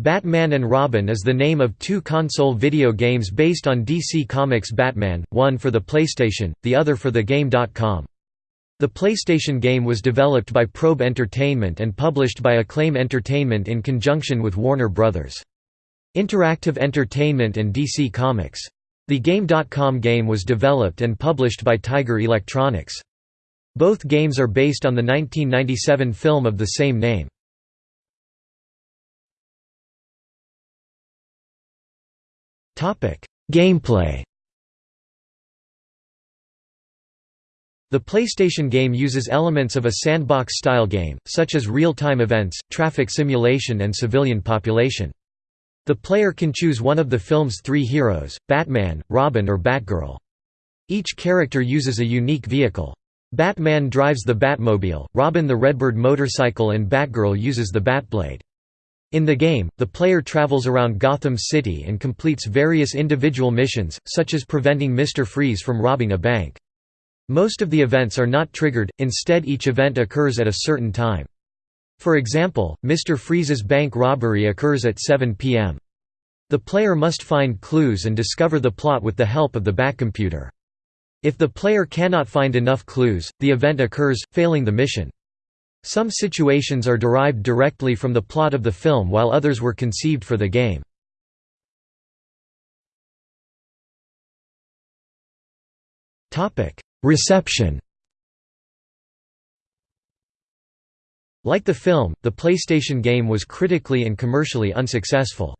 Batman and Robin is the name of two console video games based on DC Comics Batman, one for the PlayStation, the other for the Game.com. The PlayStation game was developed by Probe Entertainment and published by Acclaim Entertainment in conjunction with Warner Bros. Interactive Entertainment and DC Comics. The Game.com game was developed and published by Tiger Electronics. Both games are based on the 1997 film of the same name. Gameplay The PlayStation game uses elements of a sandbox-style game, such as real-time events, traffic simulation and civilian population. The player can choose one of the film's three heroes, Batman, Robin or Batgirl. Each character uses a unique vehicle. Batman drives the Batmobile, Robin the Redbird motorcycle and Batgirl uses the Batblade. In the game, the player travels around Gotham City and completes various individual missions, such as preventing Mr. Freeze from robbing a bank. Most of the events are not triggered, instead each event occurs at a certain time. For example, Mr. Freeze's bank robbery occurs at 7 p.m. The player must find clues and discover the plot with the help of the Batcomputer. If the player cannot find enough clues, the event occurs, failing the mission. Some situations are derived directly from the plot of the film while others were conceived for the game. Reception Like the film, the PlayStation game was critically and commercially unsuccessful.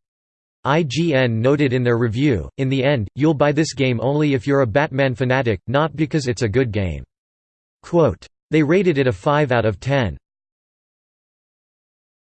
IGN noted in their review, in the end, you'll buy this game only if you're a Batman fanatic, not because it's a good game. Quote, they rated it a 5 out of 10.